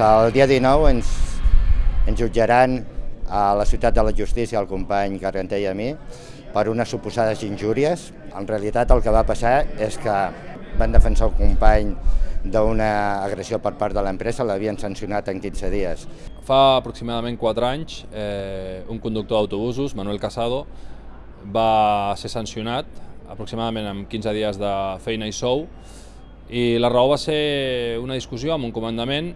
el dia 19 ens, ens jutjaran a la ciutat de la justícia el company Carganté i a mi per unes suposades injúries. En realitat el que va passar és que van defensar el company d'una agressió per part de l'empresa, l'havien sancionat en 15 dies. Fa aproximadament 4 anys, eh, un conductor d'autobusos, Manuel Casado, va ser sancionat aproximadament amb 15 dies de feina i sou i la raó va ser una discussió amb un comandament,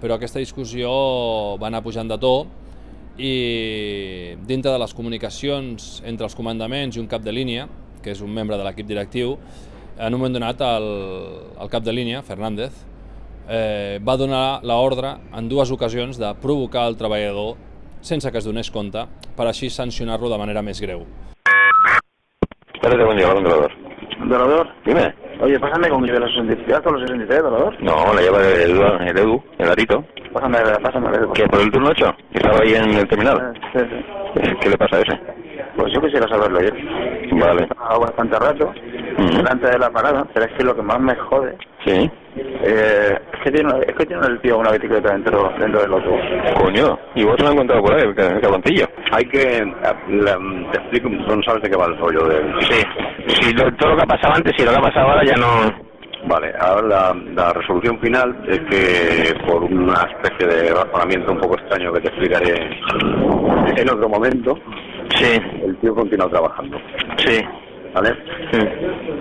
però aquesta discussió va anar pujant de to i dintre de les comunicacions entre els comandaments i un cap de línia, que és un membre de l'equip directiu, en un moment donat el, el cap de línia, Fernández, eh, va donar l'ordre en dues ocasions de provocar el treballador sense que es donés compte, per així sancionar-lo de manera més greu. Espérate, buen día, Dorador. ¿Dorador? Dime. Oye, pásame con mi de los 63 o los 63, Dorador. No, la lleva el, el Edu, el Arito. Pásame, pásame. ¿Qué, por el turno 8? Estaba ahí en el terminal. Sí, sí. ¿Qué le pasa a ese? Pues yo quisiera saberlo ayer. Vale. Estaba bastante rato Ujú. delante de la parada, pero es que lo que más me jode Sí. eh, es, que tiene, es que tiene el tío una bicicleta dentro, dentro del autobús. Coño, y vos lo has encontrado por ahí, el ca- el cabroncillo. Hay que... la- te explico, tú no sabes de qué va el rollo del... Sí. Lo- todo lo que ha pasado antes y lo que ha pasado ahora ya no... Vale, ahora la, la resolución final es que por una especie de razonamiento un poco extraño que te explicaré en otro momento, Sí, el tío continúa trabajando, sí. ¿vale? sí.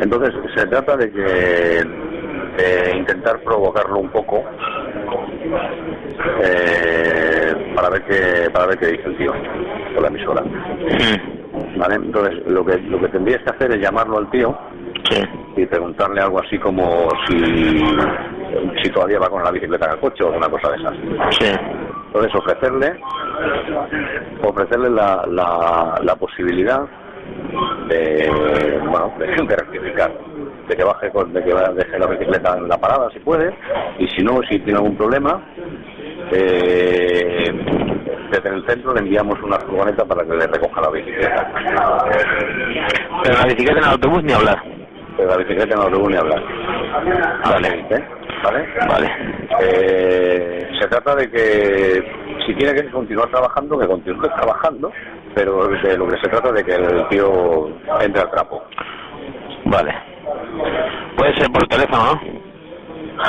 Entonces se trata de que de intentar provocarlo un poco eh, para ver qué para ver qué dice el tío por la emisora, ¿vale? Entonces lo que lo que tendrías que hacer es llamarlo al tío Sí. y preguntarle algo así como si, si todavía va con la bicicleta en el coche o alguna cosa de esas. Sí. Entonces ofrecerle ofrecerle la, la, la posibilidad de bueno de, de rectificar de que baje con, de que deje la bicicleta en la parada si puede y si no si tiene algún problema eh, desde el centro le enviamos una furgoneta para que le recoja la bicicleta Pero la bicicleta en el autobús ni hablar. pero la bicicleta no lo ni hablar Vale. ¿Eh? ¿Vale? Vale. Eh, se trata de que si tiene que continuar trabajando, que continúe trabajando, pero de lo que se trata de que el tío entre al trapo. Vale. Puede ser por teléfono, ¿no?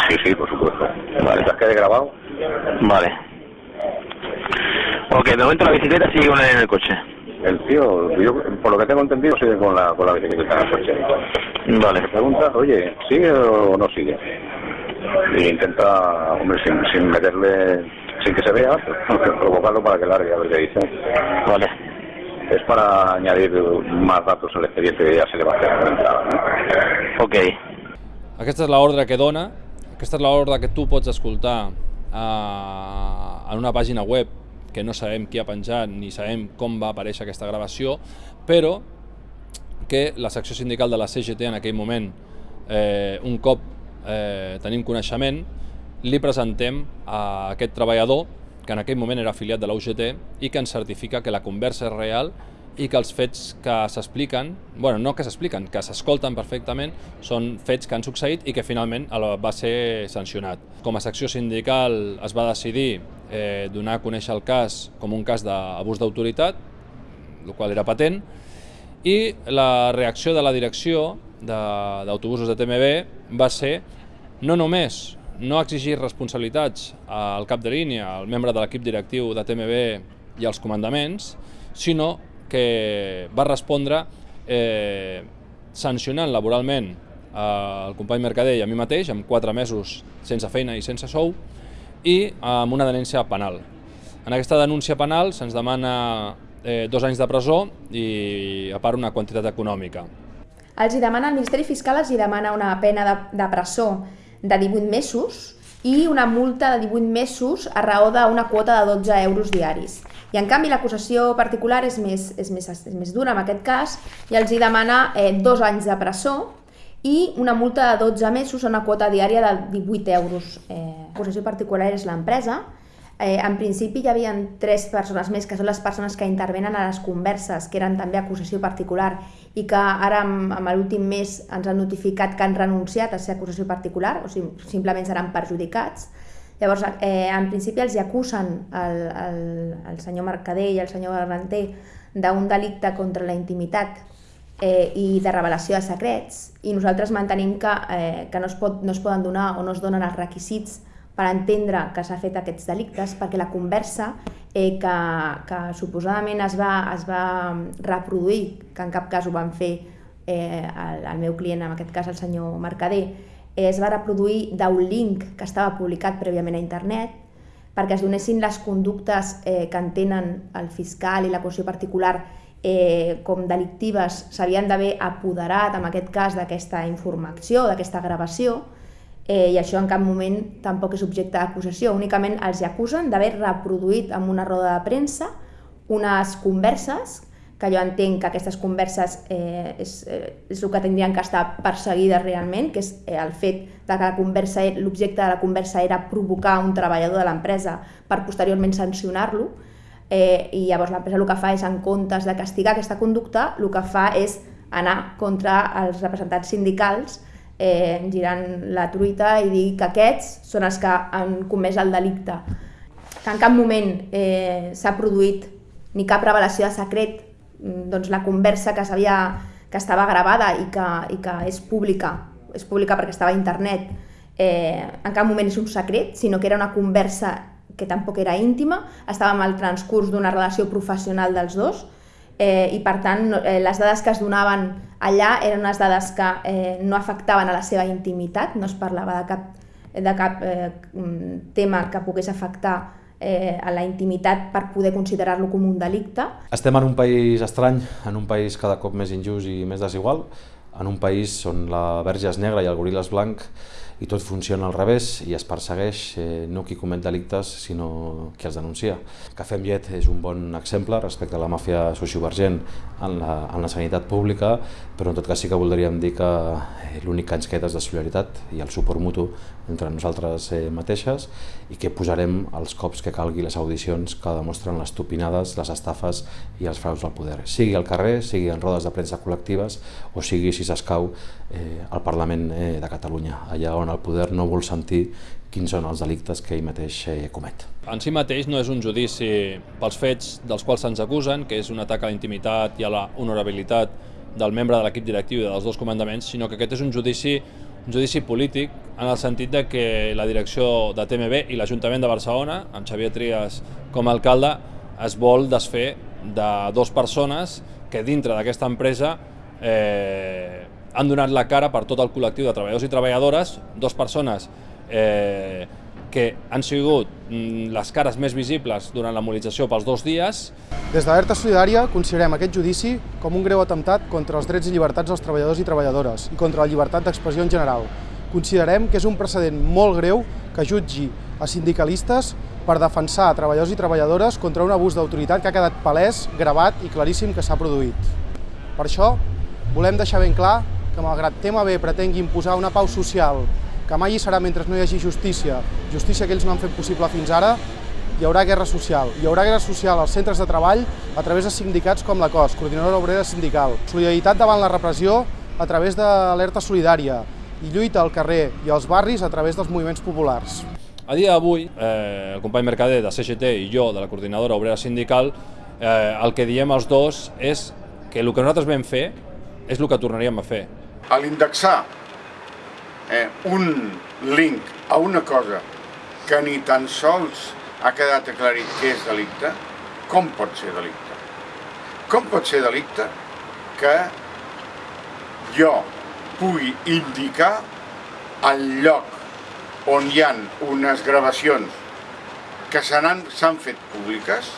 Sí, sí, por supuesto. Vale, ¿te quede grabado? Vale. Ok, de momento la bicicleta sigue con él en el coche. El tío, yo, por lo que tengo entendido, sigue con la, con la bicicleta en el coche. Vale. Le preguntas, oye, ¿sigue o no sigue? Y intenta, hombre, sin, sin meterle, sin que se vea, provocarlo para que largue a ver qué dice. Vale. Es para añadir más datos al expediente que ya se le va a hacer entrada, ¿no? Ok. Aquesta és l'ordre que dona, aquesta és l'ordre que tu pots escoltar eh, en una pàgina web que no sabem qui ha penjat ni sabem com va aparèixer aquesta gravació, però que la secció sindical de la CGT en aquell moment, eh, un cop eh, tenim coneixement, li presentem a aquest treballador que en aquell moment era afiliat de la UGT i que ens certifica que la conversa és real i que els fets que s'expliquen, bueno, no que s'expliquen, que s'escolten perfectament, són fets que han succeït i que finalment va ser sancionat. Com a secció sindical es va decidir eh, donar a conèixer el cas com un cas d'abús d'autoritat, el qual era patent, i la reacció de la direcció de- d'autobusos de, TMB va ser no només no exigir responsabilitats al cap de línia, al membre de l'equip directiu de TMB i als comandaments, sinó que va respondre eh, sancionant laboralment eh, el company Mercader i a mi mateix amb quatre mesos sense feina i sense sou i amb una denúncia penal. En aquesta denúncia penal se'ns demana eh, dos anys de presó i a part una quantitat econòmica. Els hi demana, el Ministeri Fiscal els hi demana una pena de, de presó de 18 mesos i una multa de 18 mesos a raó d'una quota de 12 euros diaris. I en canvi l'acusació particular és més, és, més, és més dura en aquest cas i els hi demana eh, dos anys de presó i una multa de 12 mesos a una quota diària de 18 euros. Eh, l'acusació particular és l'empresa, Eh, en principi hi havia tres persones més, que són les persones que intervenen a les converses, que eren també acusació particular, i que ara, amb, amb l'últim mes, ens han notificat que han renunciat a ser acusació particular, o sigui, simplement seran perjudicats. Llavors, eh, en principi els hi acusen el, el, el senyor Mercader i el senyor Garranter d'un delicte contra la intimitat eh, i de revelació de secrets i nosaltres mantenim que, eh, que no, es pot, no es poden donar o no es donen els requisits per entendre que s'ha fet aquests delictes perquè la conversa eh, que, que suposadament es va, es va reproduir, que en cap cas ho van fer eh, el, el meu client, en aquest cas el senyor Mercader, eh, es va reproduir d'un link que estava publicat prèviament a internet perquè es donessin les conductes eh, que entenen el fiscal i la qüestió particular eh, com delictives s'havien d'haver apoderat, en aquest cas, d'aquesta informació, d'aquesta gravació, eh, i això en cap moment tampoc és objecte d'acusació, únicament els acusen d'haver reproduït en una roda de premsa unes converses que jo entenc que aquestes converses eh, és, eh, és el que tindrien que estar perseguides realment, que és eh, el fet de que l'objecte de la conversa era provocar un treballador de l'empresa per posteriorment sancionar-lo, eh, i llavors l'empresa el que fa és, en comptes de castigar aquesta conducta, el que fa és anar contra els representants sindicals eh, girant la truita i dir que aquests són els que han comès el delicte. Que en cap moment eh, s'ha produït ni cap revelació de secret, mm, doncs la conversa que sabia que estava gravada i que, i que és pública, és pública perquè estava a internet, eh, en cap moment és un secret, sinó que era una conversa que tampoc era íntima, estava en el transcurs d'una relació professional dels dos, eh, i per tant eh, les dades que es donaven allà eren unes dades que eh, no afectaven a la seva intimitat, no es parlava de cap, de cap eh, tema que pogués afectar eh, a la intimitat per poder considerar-lo com un delicte. Estem en un país estrany, en un país cada cop més injust i més desigual, en un país on la verge és negra i el goril és blanc i tot funciona al revés i es persegueix eh, no qui comet delictes sinó qui els denuncia. Cafè amb llet és un bon exemple respecte a la màfia sociovergent en la, en la sanitat pública, però en tot cas sí que voldríem dir que eh, l'únic que ens queda és de solidaritat i el suport mutu entre nosaltres eh, mateixes i que posarem els cops que calgui les audicions que demostren les topinades, les estafes i els fraus del poder, sigui al carrer, sigui en rodes de premsa col·lectives o sigui, si s'escau, eh, al Parlament eh, de Catalunya, allà on el poder no vol sentir quins són els delictes que ell mateix eh, comet. En si mateix no és un judici pels fets dels quals se'ns acusen, que és un atac a la intimitat i a la honorabilitat del membre de l'equip directiu i dels dos comandaments, sinó que aquest és un judici un judici polític en el sentit de que la direcció de TMB i l'Ajuntament de Barcelona, amb Xavier Trias com a alcalde, es vol desfer de dues persones que dintre d'aquesta empresa eh, han donat la cara per tot el col·lectiu de treballadors i treballadores, dues persones eh, que han sigut mm, les cares més visibles durant la mobilització pels dos dies. Des d'Alerta Solidària considerem aquest judici com un greu atemptat contra els drets i llibertats dels treballadors i treballadores i contra la llibertat d'expressió en general. Considerem que és un precedent molt greu que jutgi a sindicalistes per defensar treballadors i treballadores contra un abús d'autoritat que ha quedat palès, gravat i claríssim que s'ha produït. Per això, volem deixar ben clar que malgrat TMB pretengui imposar una pau social que mai hi serà mentre no hi hagi justícia, justícia que ells no han fet possible fins ara, hi haurà guerra social. Hi haurà guerra social als centres de treball a través de sindicats com la COS, Coordinadora Obrera Sindical. Solidaritat davant la repressió a través de l'alerta solidària i lluita al carrer i als barris a través dels moviments populars. A dia d'avui, eh, el company Mercader de CGT i jo, de la Coordinadora Obrera Sindical, eh, el que diem els dos és que el que nosaltres vam fer és el que tornaríem a fer. A l'indexar eh, un link a una cosa que ni tan sols ha quedat aclarit que és delicte, com pot ser delicte? Com pot ser delicte que jo pugui indicar el lloc on hi han unes gravacions que s'han fet públiques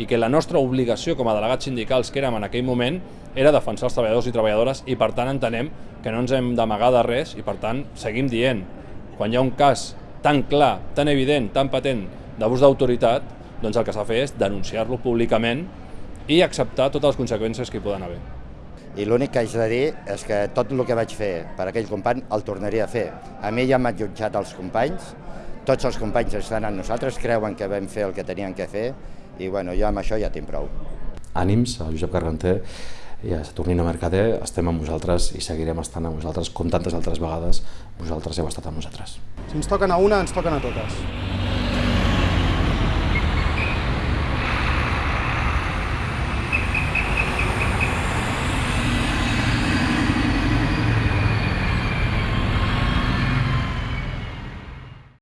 i que la nostra obligació com a delegats sindicals que érem en aquell moment era defensar els treballadors i treballadores i per tant entenem que no ens hem d'amagar de res i per tant seguim dient, quan hi ha un cas tan clar, tan evident, tan patent d'abús d'autoritat, doncs el que s'ha de fer és denunciar-lo públicament i acceptar totes les conseqüències que hi poden haver. I l'únic que haig de dir és que tot el que vaig fer per aquell company el tornaria a fer. A mi ja m'han jutjat els companys, tots els companys estan amb nosaltres, creuen que vam fer el que tenien que fer i bueno, jo amb això ja tinc prou. Ànims, a Josep Carganter, i a Saturnino Mercader estem amb vosaltres i seguirem estant amb vosaltres com tantes altres vegades vosaltres heu estat amb nosaltres. Si ens toquen a una, ens toquen a totes.